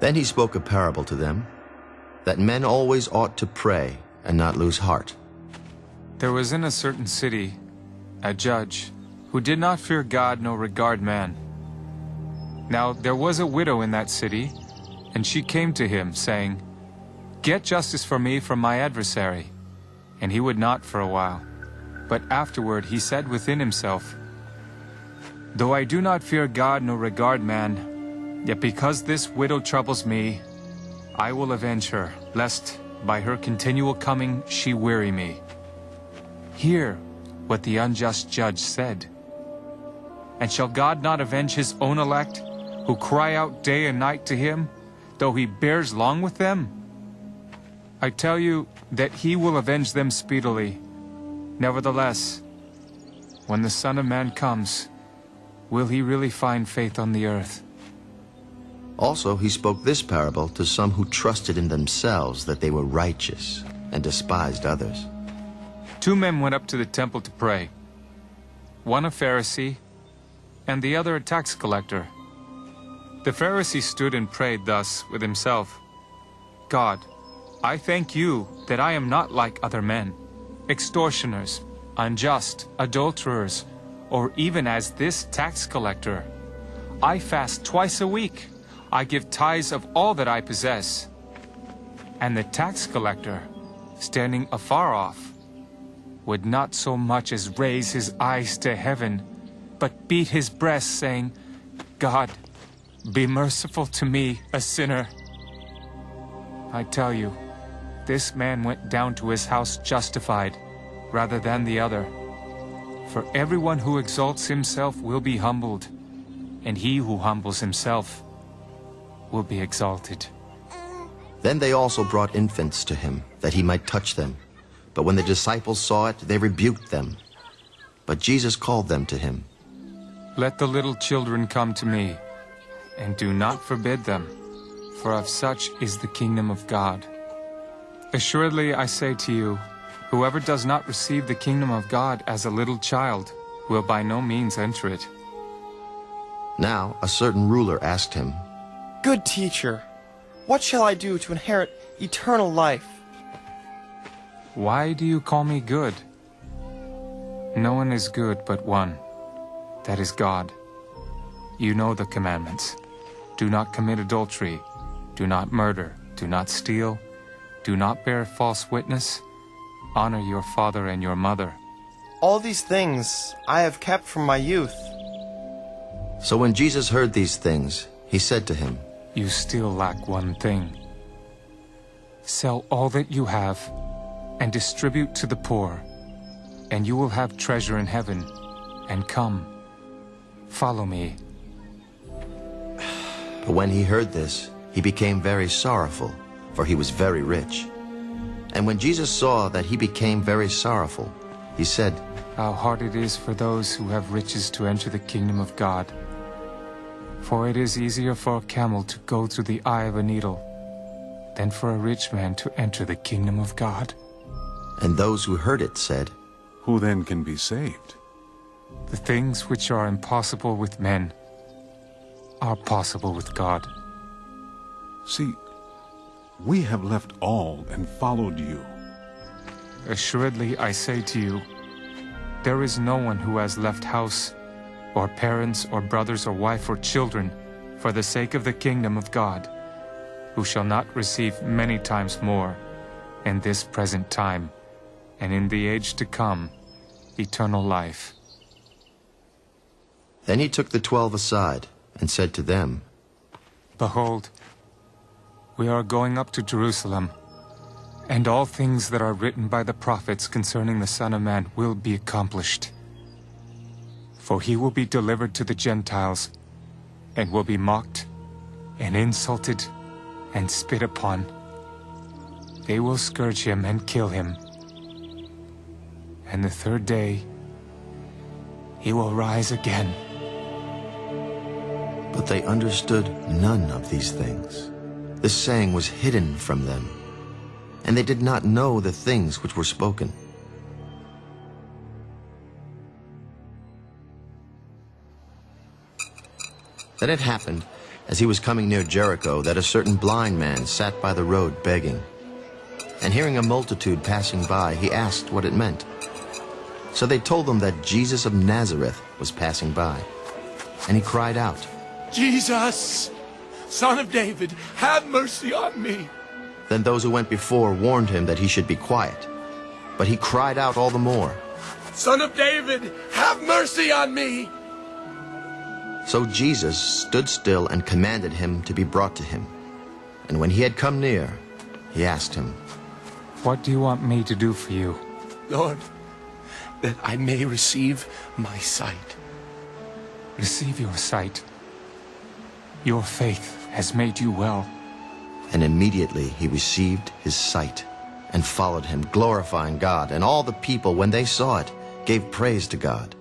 Then he spoke a parable to them, that men always ought to pray and not lose heart. There was in a certain city a judge who did not fear God nor regard man. Now there was a widow in that city, and she came to him, saying, Get justice for me from my adversary. And he would not for a while. But afterward he said within himself, Though I do not fear God nor regard man, yet because this widow troubles me, I will avenge her, lest by her continual coming she weary me. Hear what the unjust judge said. And shall God not avenge his own elect, who cry out day and night to him, though he bears long with them? I tell you that he will avenge them speedily. Nevertheless, when the Son of Man comes, will he really find faith on the earth? Also he spoke this parable to some who trusted in themselves that they were righteous and despised others. Two men went up to the temple to pray. One a Pharisee, and the other a tax collector. The Pharisee stood and prayed thus with himself, God, I thank you that I am not like other men, extortioners, unjust, adulterers, or even as this tax collector. I fast twice a week. I give tithes of all that I possess. And the tax collector, standing afar off, would not so much as raise his eyes to heaven, but beat his breast, saying, God, be merciful to me, a sinner. I tell you, this man went down to his house justified, rather than the other. For everyone who exalts himself will be humbled, and he who humbles himself will be exalted. Then they also brought infants to him, that he might touch them. But when the disciples saw it, they rebuked them. But Jesus called them to him. Let the little children come to me, and do not forbid them, for of such is the kingdom of God. Assuredly I say to you, whoever does not receive the kingdom of God as a little child will by no means enter it. Now a certain ruler asked him, Good teacher, what shall I do to inherit eternal life? Why do you call me good? No one is good but one, that is God. You know the commandments. Do not commit adultery, do not murder, do not steal, do not bear false witness, honor your father and your mother. All these things I have kept from my youth. So when Jesus heard these things, he said to him, You still lack one thing. Sell all that you have and distribute to the poor, and you will have treasure in heaven. And come, follow me. But when he heard this, he became very sorrowful, for he was very rich. And when Jesus saw that he became very sorrowful, he said, How hard it is for those who have riches to enter the kingdom of God. For it is easier for a camel to go through the eye of a needle than for a rich man to enter the kingdom of God. And those who heard it said, Who then can be saved? The things which are impossible with men are possible with God. See, we have left all and followed you. Assuredly, I say to you, there is no one who has left house, or parents, or brothers, or wife, or children, for the sake of the kingdom of God, who shall not receive many times more in this present time, and in the age to come, eternal life. Then he took the twelve aside, and said to them, Behold, we are going up to Jerusalem, and all things that are written by the prophets concerning the Son of Man will be accomplished. For he will be delivered to the Gentiles, and will be mocked, and insulted, and spit upon. They will scourge him and kill him. And the third day, he will rise again. But they understood none of these things. This saying was hidden from them, and they did not know the things which were spoken. Then it happened, as he was coming near Jericho that a certain blind man sat by the road begging. And hearing a multitude passing by, he asked what it meant. So they told him that Jesus of Nazareth was passing by. And he cried out, Jesus, son of David, have mercy on me. Then those who went before warned him that he should be quiet. But he cried out all the more. Son of David, have mercy on me. So Jesus stood still and commanded him to be brought to him. And when he had come near, he asked him, What do you want me to do for you? Lord, that I may receive my sight. Receive your sight. Your faith has made you well. And immediately he received his sight and followed him, glorifying God. And all the people, when they saw it, gave praise to God.